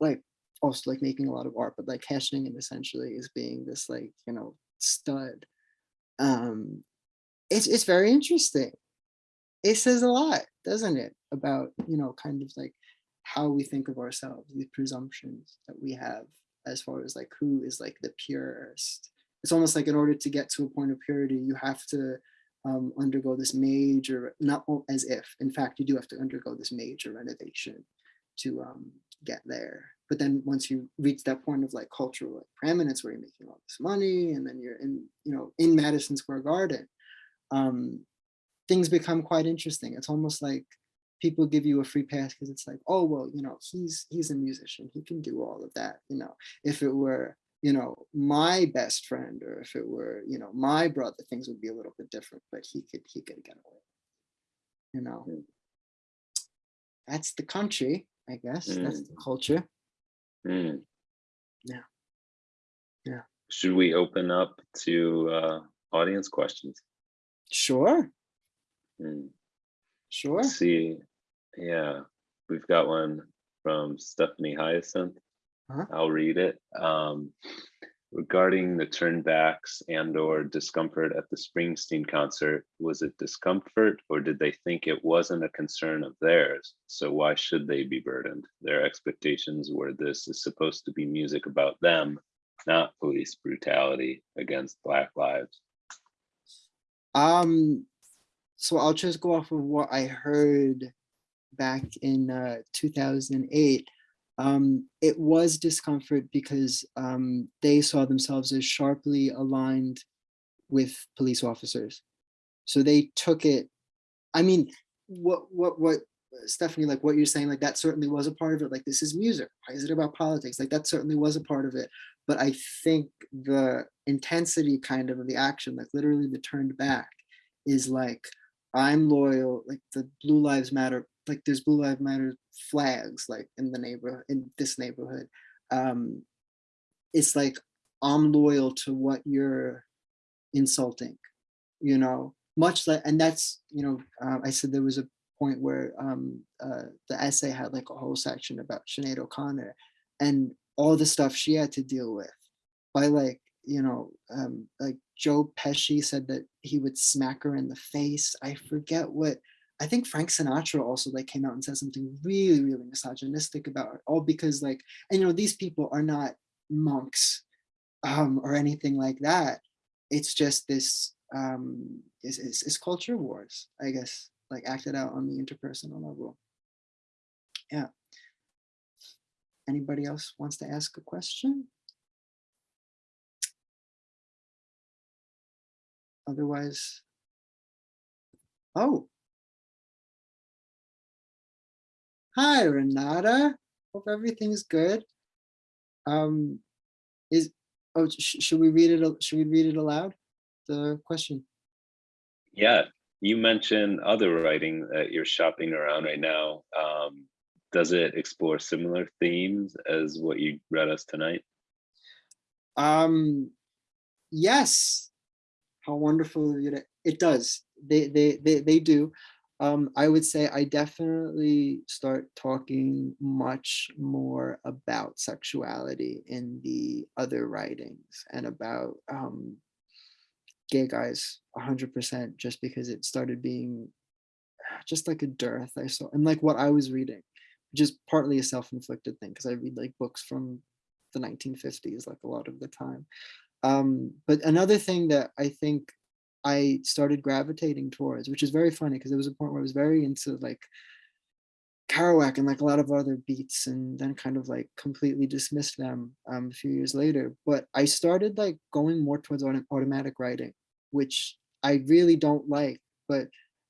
[SPEAKER 3] like also like making a lot of art, but like cashing in essentially is being this like, you know, stud. Um, it's it's very interesting. It says a lot, doesn't it, about, you know, kind of like how we think of ourselves, these presumptions that we have as far as like who is like the purest. It's almost like in order to get to a point of purity, you have to um, undergo this major, not as if, in fact, you do have to undergo this major renovation to um, get there. But then once you reach that point of like cultural like, preeminence where you're making all this money and then you're in, you know, in Madison Square Garden, um, things become quite interesting. It's almost like people give you a free pass because it's like, oh, well, you know, he's he's a musician. He can do all of that. You know, if it were, you know, my best friend or if it were, you know, my brother, things would be a little bit different, but he could he could get away. You know.
[SPEAKER 2] Mm.
[SPEAKER 3] That's the country, I guess. That's the culture.
[SPEAKER 2] Hmm.
[SPEAKER 3] Yeah. Yeah.
[SPEAKER 2] Should we open up to uh, audience questions?
[SPEAKER 3] Sure,
[SPEAKER 2] Hmm.
[SPEAKER 3] sure.
[SPEAKER 2] Let's see. Yeah, we've got one from Stephanie Hyacinth.
[SPEAKER 3] Uh-huh.
[SPEAKER 2] I'll read it. Um, regarding the turnbacks and or discomfort at the Springsteen concert, was it discomfort or did they think it wasn't a concern of theirs? So why should they be burdened? Their expectations were this is supposed to be music about them, not police brutality against Black lives.
[SPEAKER 3] Um, so I'll just go off of what I heard back in uh, 2008. Um, it was discomfort because um, they saw themselves as sharply aligned with police officers. So they took it. I mean, what what what Stephanie, like what you're saying, like that certainly was a part of it. Like this is music. Why is it about politics? Like that certainly was a part of it. But I think the intensity kind of of the action, like literally the turned back, is like I'm loyal. Like the Blue Lives Matter, like there's Blue Lives Matter flags like in the neighborhood in this neighborhood. Um, it's like I'm loyal to what you're insulting, you know. Much like, and that's you know, uh, I said there was a point where um, uh, the essay had like a whole section about Sinead O'Connor and all the stuff she had to deal with by like you know um, like Joe Pesci said that he would smack her in the face. I forget what I think Frank Sinatra also like came out and said something really really misogynistic about her all because like and you know these people are not monks um, or anything like that. It's just this, um, it's, it's, it's culture wars, I guess, like acted out on the interpersonal level. Yeah. Anybody else wants to ask a question? Otherwise, oh. Hi, Renata. Hope everything's good. Um, is oh, sh should we read it? Should we read it aloud? The question.
[SPEAKER 2] Yeah, you mentioned other writing that you're shopping around right now. Um, does it explore similar themes as what you read us tonight?
[SPEAKER 3] Um, yes. How wonderful of you to, it does. They, they, they, they do. Um, I would say I definitely start talking much more about sexuality in the other writings and about um, gay guys 100% just because it started being just like a dearth I saw and like what I was reading, which is partly a self-inflicted thing because I read like books from the 1950s like a lot of the time. Um, but another thing that I think I started gravitating towards, which is very funny because there was a point where I was very into like Kerouac and like a lot of other beats and then kind of like completely dismissed them um, a few years later. But I started like going more towards autom- automatic writing, which I really don't like. But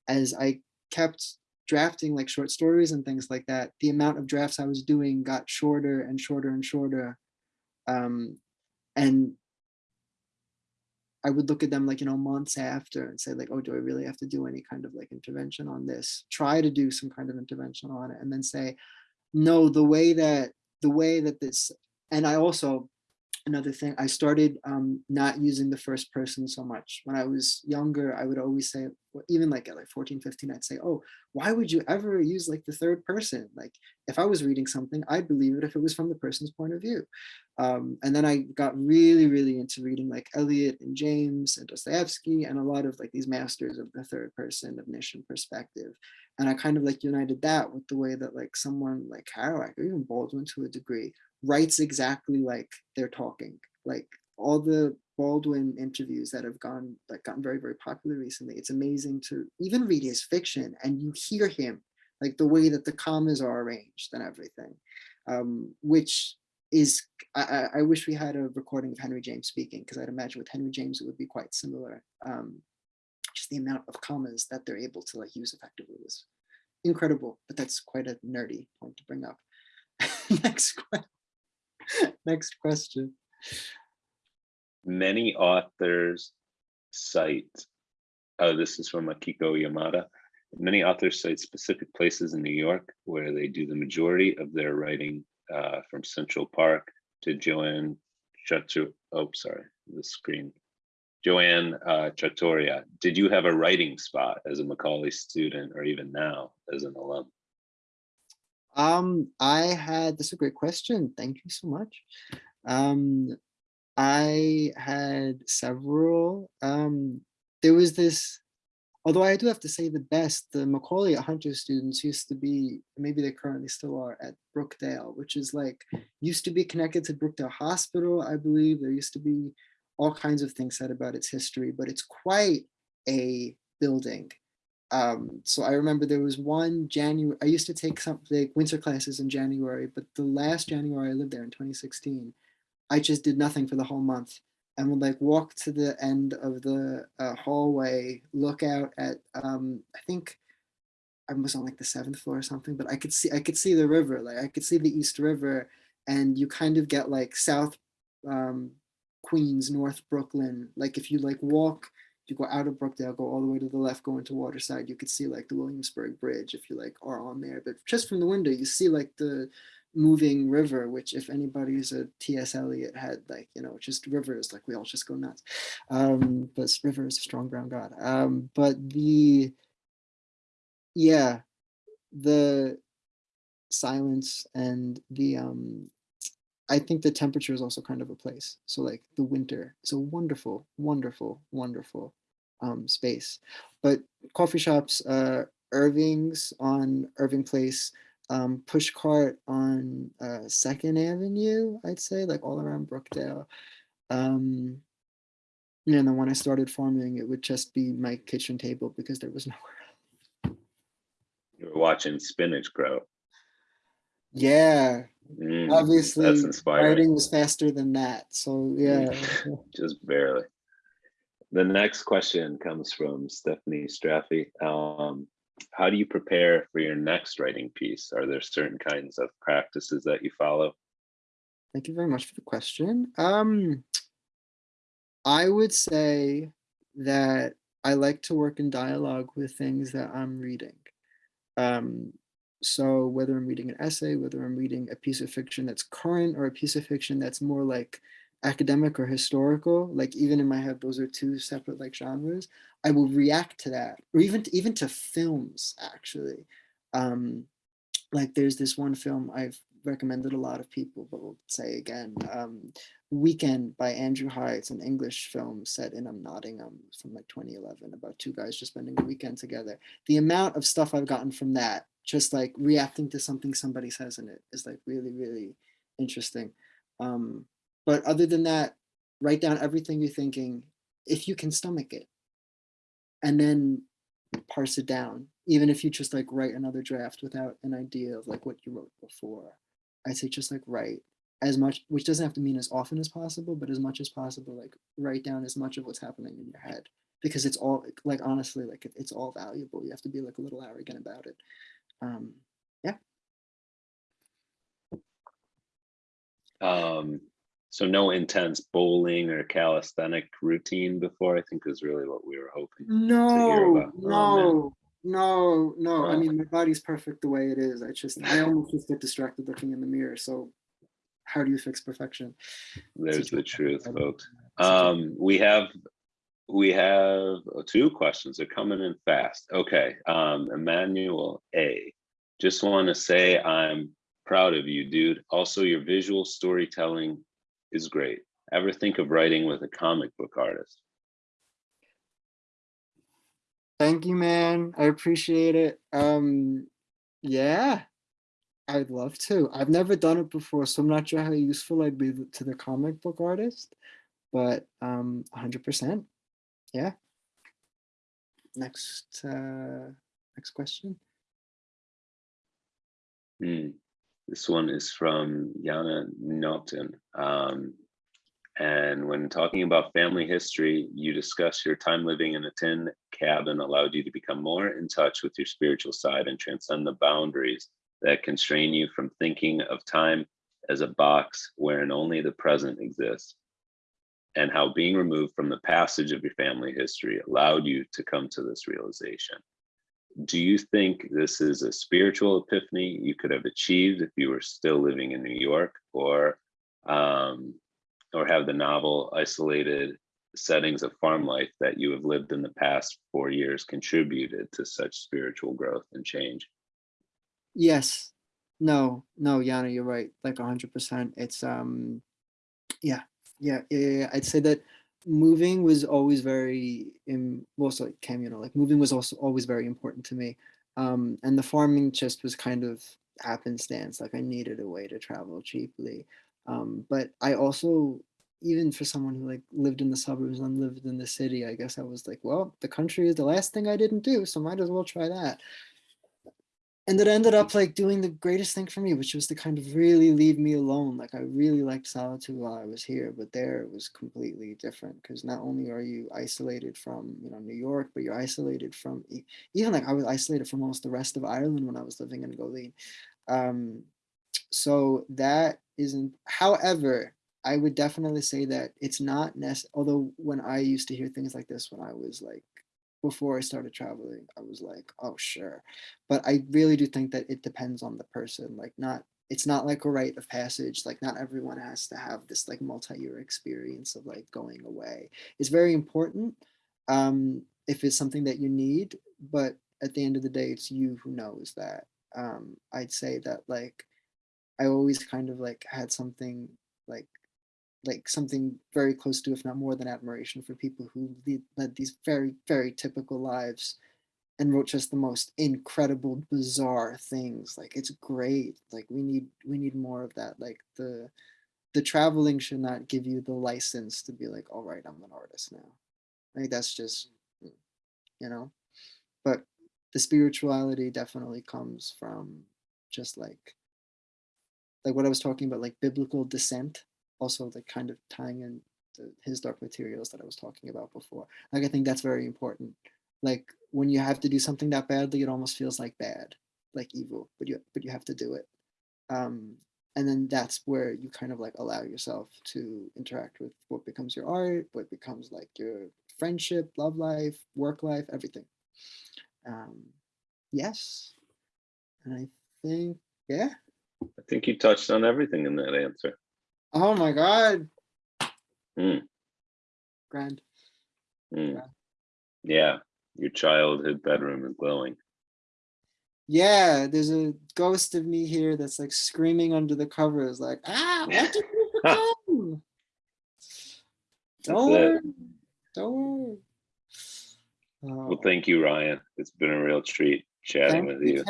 [SPEAKER 3] as I kept drafting like short stories and things like that, the amount of drafts I was doing got shorter and shorter and shorter. Um, and I would look at them like, you know, months after and say like, oh, do I really have to do any kind of like intervention on this? Try to do some kind of intervention on it and then say, no, the way that, the way that this, and I also, another thing, I started um, not using the first person so much. When I was younger, I would always say, even like at like 14, 15, I'd say, oh, why would you ever use like the third person? Like if I was reading something, I'd believe it if it was from the person's point of view. Um, and then I got really, really into reading like Eliot and James and Dostoevsky and a lot of like these masters of the third person omniscient perspective. And I kind of like united that with the way that like someone like Kerouac or even Baldwin to a degree writes exactly like they're talking. Like all the Baldwin interviews that have gone like gotten very, very popular recently. It's amazing to even read his fiction and you hear him like the way that the commas are arranged and everything, um, which is I, I- wish we had a recording of Henry James speaking because I'd imagine with Henry James it would be quite similar. Um, just the amount of commas that they're able to like use effectively was incredible, but that's quite a nerdy point to bring up. next, que- next question.
[SPEAKER 2] Many authors cite, oh, this is from Akiko Yamada. Many authors cite specific places in New York where they do the majority of their writing uh, from Central Park to Joanne Chatu, oh, sorry, the screen. Joanne uh, did you have a writing spot as a Macaulay student or even now as an alum?
[SPEAKER 3] Um, I had, that's a great question. Thank you so much. Um, I had several, um, there was this, although I do have to say the best, the Macaulay Hunter students used to be, maybe they currently still are at Brookdale, which is like, used to be connected to Brookdale Hospital, I believe. There used to be all kinds of things said about its history, but it's quite a building. Um, so I remember there was one January, I used to take some like winter classes in January, but the last January I lived there in 2016, I just did nothing for the whole month and would like walk to the end of the uh, hallway, look out at, um, I think I was on like the seventh floor or something, but I could see, I could see the river, like I could see the East River and you kind of get like South um, Queens, North Brooklyn. Like if you like walk, you go out of Brookdale, go all the way to the left, go into Waterside, you could see like the Williamsburg Bridge if you like are on there. But just from the window, you see like the moving river, which if anybody's a T.S. Eliot had like, you know, just rivers, like we all just go nuts. Um, but river is a strong brown god. Um, but the, yeah, the silence and the um I think the temperature is also kind of a place. So like the winter is a wonderful, wonderful, wonderful um, space. But coffee shops, uh, Irving's on Irving Place, um, Pushcart on uh, Second Avenue, I'd say, like all around Brookdale. Um, and then when I started farming, it would just be my kitchen table because there was nowhere. else.
[SPEAKER 2] You were watching spinach grow.
[SPEAKER 3] Yeah,
[SPEAKER 2] Mm,
[SPEAKER 3] obviously,
[SPEAKER 2] that's inspiring.
[SPEAKER 3] writing was faster than that. So yeah,
[SPEAKER 2] Just barely. The next question comes from Stephanie Straffi. Um, how do you prepare for your next writing piece? Are there certain kinds of practices that you follow?
[SPEAKER 3] thank you very much for the question. Um, I would say that I like to work in dialogue with things that I'm reading. Um, so whether I'm reading an essay, whether I'm reading a piece of fiction that's current or a piece of fiction that's more like academic or historical, like even in my head, those are two separate like genres. I will react to that, or even to, even to films actually. Um, like there's this one film I've recommended a lot of people, but will say again, um, Weekend by Andrew High. It's an English film set in um, Nottingham from like 2011 about two guys just spending a weekend together. The amount of stuff I've gotten from that, just like reacting to something somebody says in it is like really, really interesting. Um, but other than that, write down everything you're thinking if you can stomach it. And then parse it down, even if you just like write another draft without an idea of like what you wrote before. I'd say just like write as much, which doesn't have to mean as often as possible, but as much as possible, like write down as much of what's happening in your head because it's all like honestly, like it's all valuable. You have to be like a little arrogant about it. Um,
[SPEAKER 2] Um, so no intense bowling or calisthenic routine before, I think is really what we were hoping.
[SPEAKER 3] no.
[SPEAKER 2] Oh,
[SPEAKER 3] no, no, no. I mean, my body's perfect the way it is. I just, I almost just get distracted looking in the mirror. So how do you fix perfection?
[SPEAKER 2] There's the truth, folks.
[SPEAKER 3] It's a joke.
[SPEAKER 2] Um, we have, we have uh, two questions. They're coming in fast. Okay, um, Emmanuel A. Just want to say I'm proud of you, dude. Also, your visual storytelling is great. Ever think of writing with a comic book artist?
[SPEAKER 3] Thank you, man. I appreciate it. Um, yeah, I'd love to. I've never done it before, so I'm not sure how useful I'd be to the comic book artist, but um, 100%. Yeah. Next, uh, next question.
[SPEAKER 2] Hmm. This one is from Yana Norton. Um, and when talking about family history, you discuss your time living in a tin cabin allowed you to become more in touch with your spiritual side and transcend the boundaries that constrain you from thinking of time as a box wherein only the present exists. And how being removed from the passage of your family history allowed you to come to this realization do you think this is a spiritual epiphany you could have achieved if you were still living in New York or um, or have the novel isolated settings of farm life that you have lived in the past four years contributed to such spiritual growth and change?
[SPEAKER 3] Yes. No, no, Yana, you're right. Like 100%. It's, um, yeah, yeah, yeah, yeah. I'd say that moving was always very, im- well, so like know, like moving was also always very important to me. Um, and the farming just was kind of happenstance. Like I needed a way to travel cheaply. Um, but I also, even for someone who like lived in the suburbs and lived in the city, I guess I was like, well, the country is the last thing I didn't do, so might as well try that and it ended up like doing the greatest thing for me, which was to kind of really leave me alone. Like I really liked solitude while I was here, but there it was completely different because not only are you isolated from you know New York, but you're isolated from even like I was isolated from almost the rest of Ireland when I was living in Goleen. Um, so that isn't. However, I would definitely say that it's not necessary. Although when I used to hear things like this when I was like before I started traveling, I was like, oh, sure. But I really do think that it depends on the person. Like, not, it's not like a rite of passage. Like, not everyone has to have this like multi year experience of like going away. It's very important um, if it's something that you need. But at the end of the day, it's you who knows that. Um, I'd say that like, I always kind of like had something like like something very close to, if not more than admiration for people who lead, led these very, very typical lives and wrote just the most incredible, bizarre things. Like it's great. Like we need, we need more of that. Like the, the traveling should not give you the license to be like, all right, I'm an artist now. Like that's just, you know, but the spirituality definitely comes from just like, like what I was talking about, like biblical dissent, also like kind of tying in the, his dark materials that I was talking about before. Like I think that's very important. Like when you have to do something that badly, it almost feels like bad, like evil, but you but you have to do it. Um, and then that's where you kind of like allow yourself to interact with what becomes your art, what becomes like your friendship, love life, work life, everything. Um, yes, and I think yeah.
[SPEAKER 2] I think you touched on everything in that answer.
[SPEAKER 3] Oh my god.
[SPEAKER 2] Mm.
[SPEAKER 3] Grand.
[SPEAKER 2] Mm.
[SPEAKER 3] Yeah.
[SPEAKER 2] Yeah, your childhood bedroom is glowing.
[SPEAKER 3] Yeah, there's a ghost of me here that's like screaming under the covers, like, ah, what did you become? Don't worry. Don't worry.
[SPEAKER 2] Well,
[SPEAKER 3] Oh,
[SPEAKER 2] thank you, Ryan. It's been a real treat chatting
[SPEAKER 3] thank
[SPEAKER 2] with you.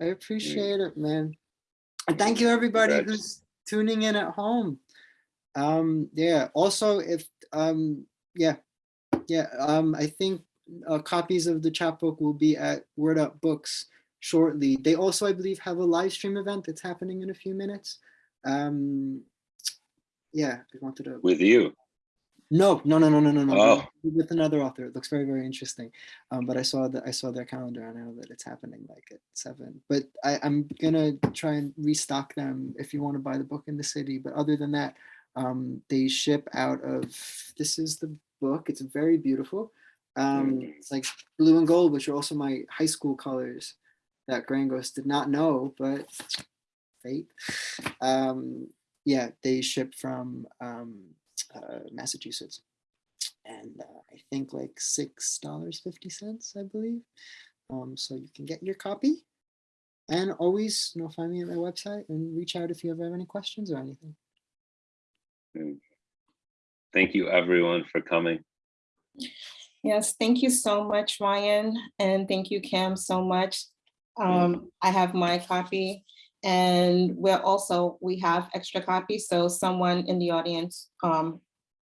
[SPEAKER 3] I appreciate it, man. And thank you everybody
[SPEAKER 2] Congrats.
[SPEAKER 3] who's tuning in at home. Um, yeah, also if um yeah, yeah, um I think uh, copies of the chapbook will be at Word Up Books shortly. They also, I believe, have a live stream event that's happening in a few minutes. Um yeah, I wanted to
[SPEAKER 2] With you.
[SPEAKER 3] No, no, no, no, no, no, no.
[SPEAKER 2] Oh.
[SPEAKER 3] With another author. It looks very, very interesting. Um, but I saw that I saw their calendar and I know that it's happening like at seven. But I, I'm gonna try and restock them if you want to buy the book in the city. But other than that, um, they ship out of this is the book. It's very beautiful. Um,
[SPEAKER 2] Mm.
[SPEAKER 3] it's like blue and gold, which are also my high school colors that Greying Ghost did not know, but fate. Um, yeah, they ship from um, uh, Massachusetts, and uh, I think like six dollars fifty cents, I believe. Um, so you can get your copy, and always, you know, find me at my website and reach out if you ever have any questions or anything.
[SPEAKER 2] Thank you, everyone, for coming.
[SPEAKER 1] Yes, thank you so much, Ryan, and thank you, Cam, so much. Um, I have my copy, and we're also, we have extra copies, so someone in the audience, um,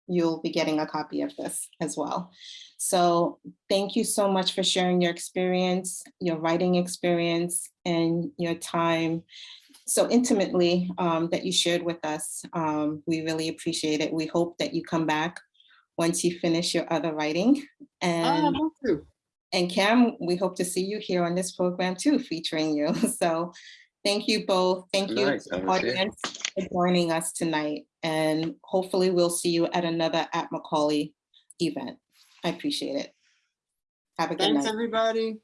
[SPEAKER 1] you'll be getting a copy of this as well. So thank you so much for sharing your experience, your writing experience, and your time so intimately um, that you shared with us. Um, we really appreciate it. We hope that you come back once you finish your other writing.
[SPEAKER 3] Ah,
[SPEAKER 1] And,
[SPEAKER 3] me
[SPEAKER 1] and Cam, we hope to see you here on this program too, featuring you. So thank you both. Thank you,
[SPEAKER 2] Nice,
[SPEAKER 1] to
[SPEAKER 2] I
[SPEAKER 1] the
[SPEAKER 2] was here.
[SPEAKER 1] audience, for joining us tonight. And hopefully we'll see you at another at Macaulay event. I appreciate it. Have a good
[SPEAKER 3] Thanks,
[SPEAKER 1] night.
[SPEAKER 3] everybody.